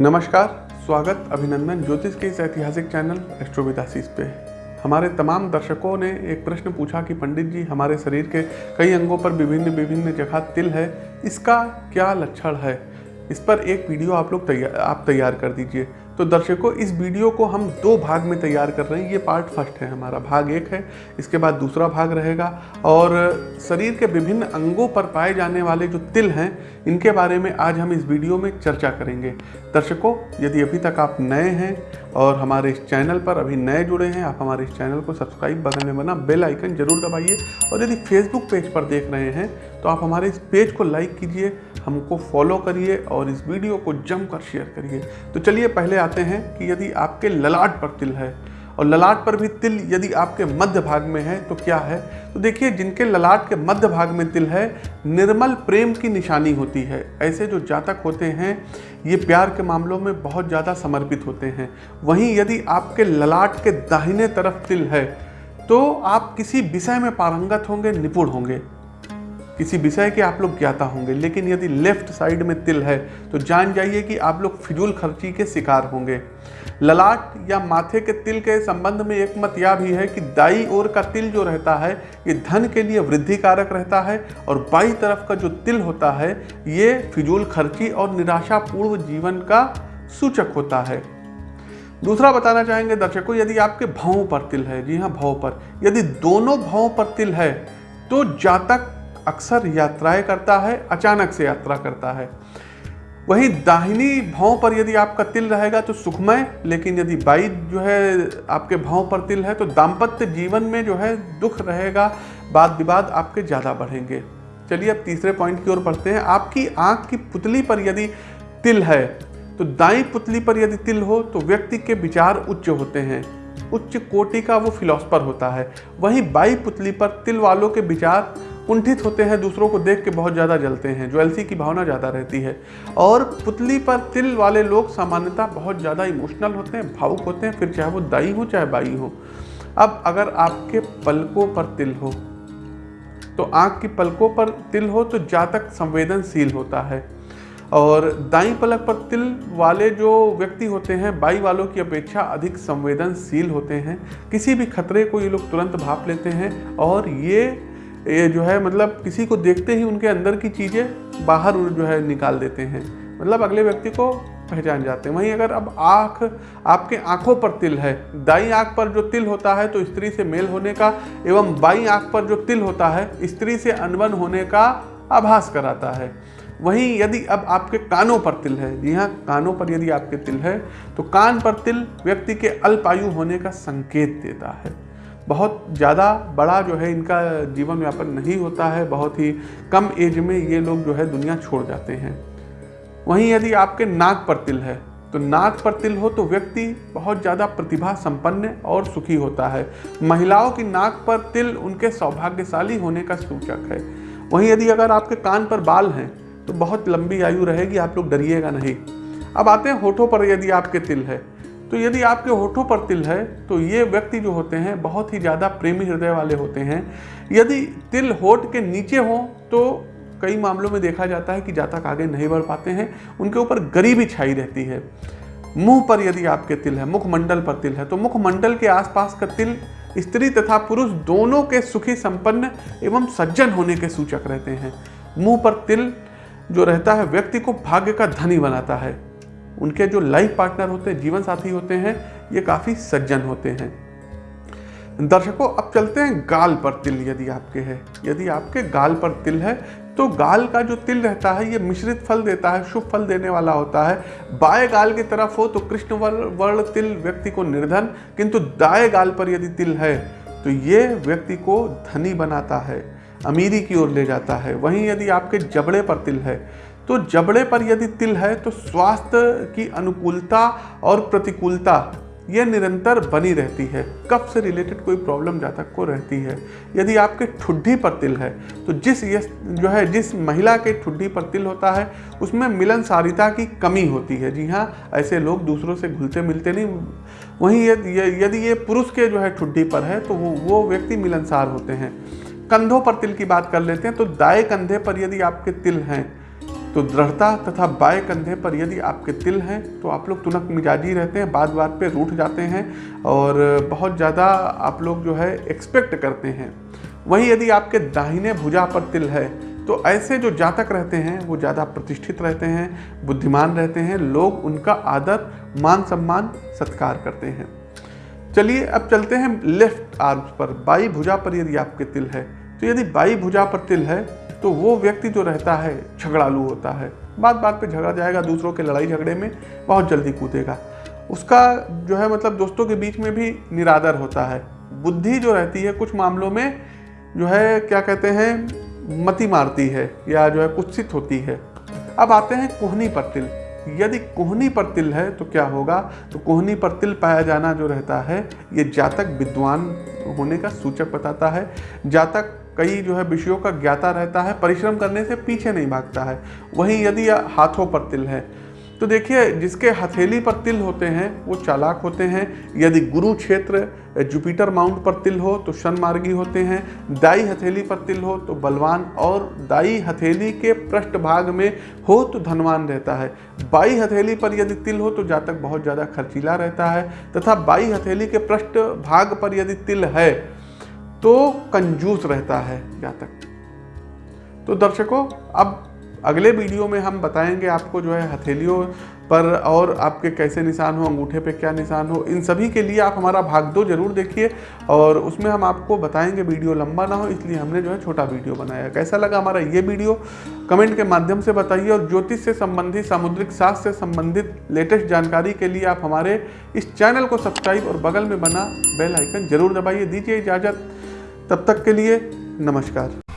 नमस्कार, स्वागत अभिनंदन ज्योतिष के इस ऐतिहासिक चैनल एस्ट्रोविदासीस पे। हमारे तमाम दर्शकों ने एक प्रश्न पूछा कि पंडित जी, हमारे शरीर के कई अंगों पर विभिन्न विभिन्न जगह तिल है, इसका क्या लक्षण है? इस पर एक वीडियो आप लोग तैयार आप तैयार कर दीजिए। तो दर्शकों, इस वीडियो को हम दो भाग में तैयार कर रहे हैं। ये पार्ट फ़र्स्ट है, हमारा भाग एक है, इसके बाद दूसरा भाग रहेगा। और शरीर के विभिन्न अंगों पर पाए जाने वाले जो तिल हैं, इनके बारे में आज हम इस वीडियो में चर्चा करेंगे। दर्शकों, यदि अभी तक आप नए हैं और हमारे इस चैनल पर अभी नए जुड़े हैं, आप हमारे इस चैनल को सब्सक्राइब बगल में बना बेल आइकन ज़रूर दबाइए। और यदि फेसबुक पेज पर देख रहे हैं तो आप हमारे इस पेज को लाइक कीजिए, हमको फॉलो करिए और इस वीडियो को जमकर शेयर करिए। तो चलिए, पहले आते हैं कि यदि आपके ललाट पर तिल है और ललाट पर भी तिल यदि आपके मध्य भाग में है तो क्या है? तो देखिए, जिनके ललाट के मध्य भाग में तिल है, निर्मल प्रेम की निशानी होती है। ऐसे जो जातक होते हैं, ये प्यार के मामलों में बहुत ज़्यादा समर्पित होते हैं। वहीं यदि आपके ललाट के दाहिने तरफ़ तिल है तो आप किसी विषय में पारंगत होंगे, निपुण होंगे। किसी विषय के आप लोग ज्ञाता होंगे, लेकिन यदि लेफ़्ट साइड में तिल है तो जान जाइए कि आप लोग फिजूल खर्ची के शिकार होंगे। ललाट या माथे के तिल के संबंध में एक मत यह भी है कि दाई ओर का तिल जो रहता है, ये धन के लिए वृद्धि कारक रहता है, और बाई तरफ़ का जो तिल होता है, ये फिजूल खर्ची और निराशापूर्व जीवन का सूचक होता है। दूसरा बताना चाहेंगे दर्शकों, यदि आपके भावों पर तिल है, जी हाँ भाव पर। यदि दोनों भावों पर तिल है तो जातक अक्सर यात्राएँ करता है, अचानक से यात्रा करता है। वहीं दाहिनी भाव पर यदि आपका तिल रहेगा तो सुखमय, लेकिन यदि बाई जो है आपके भाव पर तिल है तो दाम्पत्य जीवन में जो है दुख रहेगा वाद विवाद आपके ज़्यादा बढ़ेंगे। चलिए अब तीसरे पॉइंट की ओर बढ़ते हैं। आपकी आँख की पुतली पर यदि तिल है तो दाई पुतली पर यदि तिल हो तो व्यक्ति के विचार उच्च होते हैं। उच्च कोटि का वो फिलोसफर होता है। वहीं बाई पुतली पर तिल वालों के विचार कुंठित होते हैं, दूसरों को देख के बहुत ज़्यादा जलते हैं ज्वेलसी की भावना ज़्यादा रहती है। और पुतली पर तिल वाले लोग सामान्यतः बहुत ज़्यादा इमोशनल होते हैं, भावुक होते हैं, फिर चाहे वो दाई हो, चाहे बाई हो। अब अगर आपके पलकों पर तिल हो तो आँख की पलकों पर तिल हो तो जातक संवेदनशील होता है। और दाई पलक पर तिल वाले जो व्यक्ति होते हैं, बाई वालों की अपेक्षा अधिक संवेदनशील होते हैं। किसी भी खतरे को ये लोग तुरंत भाप लेते हैं, और ये ये जो है मतलब किसी को देखते ही उनके अंदर की चीज़ें बाहर जो है निकाल देते हैं। मतलब अगले व्यक्ति को पहचान जाते हैं। वहीं अगर अब आँख आपके आँखों पर तिल है, दाई आँख पर जो तिल होता है तो स्त्री से मेल होने का एवं बाई आँख पर जो तिल होता है, स्त्री से अनबन होने का आभास कराता है। वहीं यदि अब आपके कानों पर तिल है, जी हाँ कानों पर यदि आपके तिल है तो कान पर तिल व्यक्ति के अल्पायु होने का संकेत देता है। बहुत ज़्यादा बड़ा जो है इनका जीवन यापन नहीं होता है, बहुत ही कम एज में ये लोग जो है दुनिया छोड़ जाते हैं। वहीं यदि आपके नाक पर तिल है तो नाक पर तिल हो तो व्यक्ति बहुत ज़्यादा प्रतिभा संपन्न और सुखी होता है। महिलाओं की नाक पर तिल उनके सौभाग्यशाली होने का सूचक है। वहीं यदि अगर आपके कान पर बाल हैं तो बहुत लंबी आयु रहेगी, आप लोग डरिएगा नहीं। अब आते हैं होठों पर यदि आपके तिल है तो यदि आपके होठों पर तिल है तो ये व्यक्ति जो होते हैं, बहुत ही ज़्यादा प्रेमी हृदय वाले होते हैं। यदि तिल होठ के नीचे हो तो कई मामलों में देखा जाता है कि जातक आगे नहीं बढ़ पाते हैं, उनके ऊपर गरीबी छाई रहती है। मुँह पर यदि आपके तिल है, मुखमंडल पर तिल है तो मुखमंडल के आसपास का तिल स्त्री तथा पुरुष दोनों के सुखी, संपन्न एवं सज्जन होने के सूचक रहते हैं। मुँह पर तिल जो रहता है, व्यक्ति को भाग्य का धनी बनाता है। उनके जो लाइफ पार्टनर होते हैं, जीवन साथी होते हैं, ये काफ़ी सज्जन होते हैं। दर्शकों, अब चलते हैं गाल पर तिल। यदि आपके है, यदि आपके गाल पर तिल है तो गाल का जो तिल रहता है, ये मिश्रित फल देता है, शुभ फल देने वाला होता है। बाएँ गाल की तरफ़ हो तो कृष्ण वर्ण तिल, व्यक्ति को निर्धन, किंतु दाएँ गाल पर यदि तिल है तो ये व्यक्ति को धनी बनाता है, अमीरी की ओर ले जाता है। वहीं यदि आपके जबड़े पर तिल है तो जबड़े पर यदि तिल है तो स्वास्थ्य की अनुकूलता और प्रतिकूलता यह निरंतर बनी रहती है। कफ से रिलेटेड कोई प्रॉब्लम जातक को रहती है। यदि आपके ठुड्डी पर तिल है तो जिस जो है, जिस महिला के ठुड्ढी पर तिल होता है, उसमें मिलनसारिता की कमी होती है। जी हाँ ऐसे लोग दूसरों से घुलते मिलते नहीं। वहीं यदि ये पुरुष के जो है ठुड्ढी पर है तो वो वो व्यक्ति मिलनसार होते हैं। कंधों पर तिल की बात कर लेते हैं तो दाएँ कंधे पर यदि आपके तिल हैं तो दृढ़ता तथा बाएँ कंधे पर यदि आपके तिल हैं तो आप लोग तुनक मिजाजी रहते हैं बात बात पे रूठ जाते हैं और बहुत ज़्यादा आप लोग जो है एक्सपेक्ट करते हैं। वहीं यदि आपके दाहिने भुजा पर तिल है तो ऐसे जो जातक रहते हैं, वो ज़्यादा प्रतिष्ठित रहते हैं, बुद्धिमान रहते हैं, लोग उनका आदर मान सम्मान सत्कार करते हैं। चलिए अब चलते हैं लेफ़्ट आर्म्स पर, बाई भुजा पर यदि आपके तिल है तो यदि बाई भुजा पर तिल है तो वो व्यक्ति जो रहता है, झगड़ालू होता है। बात बात पे झगड़ा जाएगा, दूसरों के लड़ाई झगड़े में बहुत जल्दी कूदेगा। उसका जो है मतलब दोस्तों के बीच में भी निरादर होता है। बुद्धि जो रहती है कुछ मामलों में जो है, क्या कहते हैं, मति मारती है या जो है कुत्सित होती है। अब आते हैं कोहनी पर तिल। यदि कोहनी पर तिल है तो क्या होगा? तो कोहनी पर तिल पाया जाना जो रहता है, ये जातक विद्वान होने का सूचक बताता है। जातक कई जो है विषयों का ज्ञाता रहता है, परिश्रम करने से पीछे नहीं भागता है। वहीं यदि हाथों पर तिल है तो देखिए जिसके हथेली पर तिल होते हैं, वो चालाक होते हैं। यदि गुरु क्षेत्र, जुपिटर माउंट पर तिल हो तो शनमार्गी होते हैं। दाई हथेली पर तिल हो तो बलवान और दाई हथेली के पृष्ठ भाग में हो तो धनवान रहता है। बाई हथेली पर यदि तिल हो तो जातक बहुत ज़्यादा खर्चीला रहता है। तथा बाई हथेली के पृष्ठ भाग पर यदि तिल है तो कंजूस रहता है जातक तो दर्शकों, अब अगले वीडियो में हम बताएँगे आपको जो है हथेलियों पर और आपके कैसे निशान हो, अंगूठे पे क्या निशान हो, इन सभी के लिए आप हमारा भाग दो ज़रूर देखिए और उसमें हम आपको बताएँगे वीडियो लंबा ना हो, इसलिए हमने जो है छोटा वीडियो बनाया। कैसा लगा हमारा ये वीडियो? कमेंट के माध्यम से बताइए और ज्योतिष से संबंधित, सामुद्रिक शास्त्र से संबंधित लेटेस्ट जानकारी के लिए आप हमारे इस चैनल को सब्सक्राइब और बगल में बना बेल आइकन ज़रूर दबाइए। दीजिए इजाज़त। तब तक के लिए नमस्कार।